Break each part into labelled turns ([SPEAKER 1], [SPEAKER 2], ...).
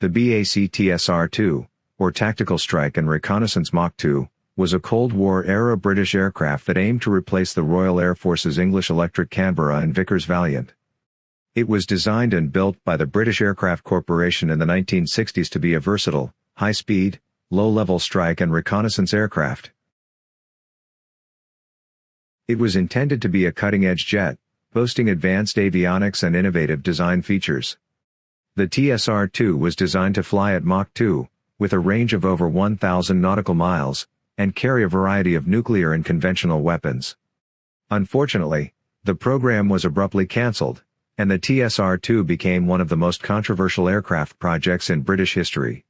[SPEAKER 1] The BAC TSR-2, or Tactical Strike and Reconnaissance Mach 2, was a Cold War-era British aircraft that aimed to replace the Royal Air Force's English Electric Canberra and Vickers Valiant. It was designed and built by the British Aircraft Corporation in the 1960s to be a versatile, high-speed, low-level strike and reconnaissance aircraft. It was intended to be a cutting-edge jet, boasting advanced avionics and innovative design features. The TSR-2 was designed to fly at Mach 2, with a range of over 1,000 nautical miles, and carry a variety of nuclear and conventional weapons. Unfortunately, the program was abruptly cancelled, and the TSR-2 became one of the most controversial aircraft projects in British history.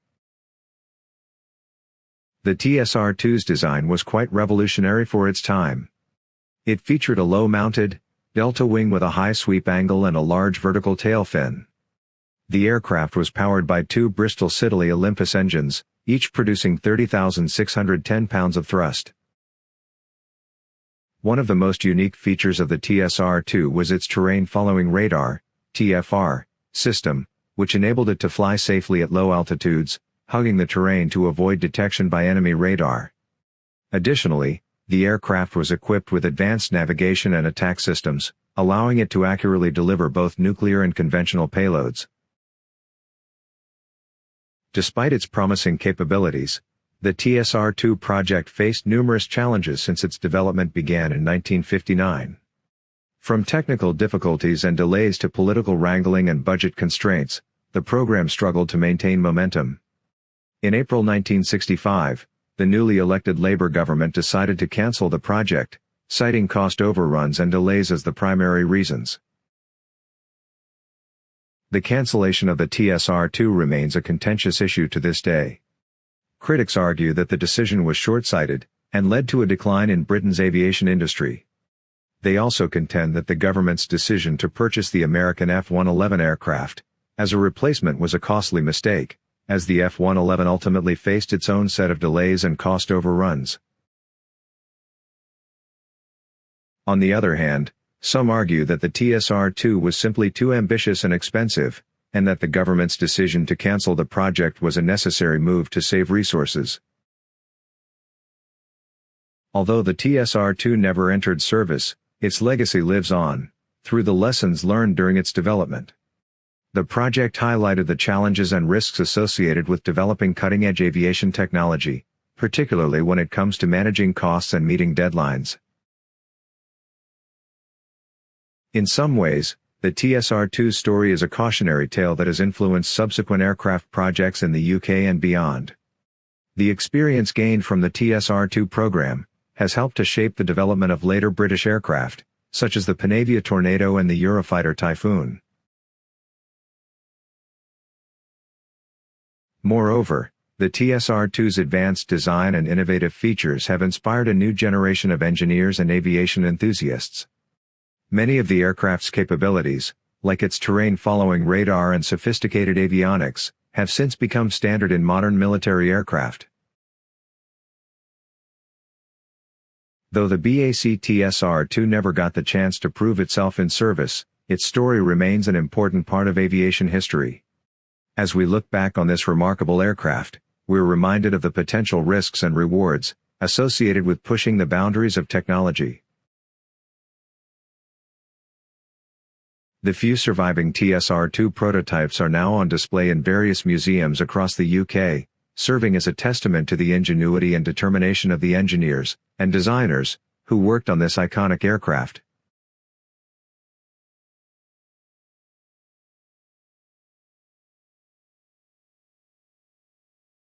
[SPEAKER 1] The TSR-2's design was quite revolutionary for its time. It featured a low-mounted, delta wing with a high sweep angle and a large vertical tail fin. The aircraft was powered by two Bristol Siddeley Olympus engines, each producing 30,610 pounds of thrust. One of the most unique features of the TSR-2 was its terrain-following radar, TFR, system, which enabled it to fly safely at low altitudes, hugging the terrain to avoid detection by enemy radar. Additionally, the aircraft was equipped with advanced navigation and attack systems, allowing it to accurately deliver both nuclear and conventional payloads. Despite its promising capabilities, the TSR-2 project faced numerous challenges since its development began in 1959. From technical difficulties and delays to political wrangling and budget constraints, the program struggled to maintain momentum. In April 1965, the newly elected Labour government decided to cancel the project, citing cost overruns and delays as the primary reasons. The cancellation of the TSR-2 remains a contentious issue to this day. Critics argue that the decision was short-sighted, and led to a decline in Britain's aviation industry. They also contend that the government's decision to purchase the American F-111 aircraft, as a replacement was a costly mistake, as the F-111 ultimately faced its own set of delays and cost overruns. On the other hand, some argue that the TSR-2 was simply too ambitious and expensive, and that the government's decision to cancel the project was a necessary move to save resources. Although the TSR-2 never entered service, its legacy lives on, through the lessons learned during its development. The project highlighted the challenges and risks associated with developing cutting-edge aviation technology, particularly when it comes to managing costs and meeting deadlines. In some ways, the TSR-2's story is a cautionary tale that has influenced subsequent aircraft projects in the UK and beyond. The experience gained from the TSR-2 program has helped to shape the development of later British aircraft, such as the Panavia Tornado and the Eurofighter Typhoon. Moreover, the TSR-2's advanced design and innovative features have inspired a new generation of engineers and aviation enthusiasts. Many of the aircraft's capabilities, like its terrain-following radar and sophisticated avionics, have since become standard in modern military aircraft. Though the BAC TSR-2 never got the chance to prove itself in service, its story remains an important part of aviation history. As we look back on this remarkable aircraft, we're reminded of the potential risks and rewards associated with pushing the boundaries of technology. The few surviving TSR-2 prototypes are now on display in various museums across the UK, serving as a testament to the ingenuity and determination of the engineers and designers who worked on this iconic aircraft.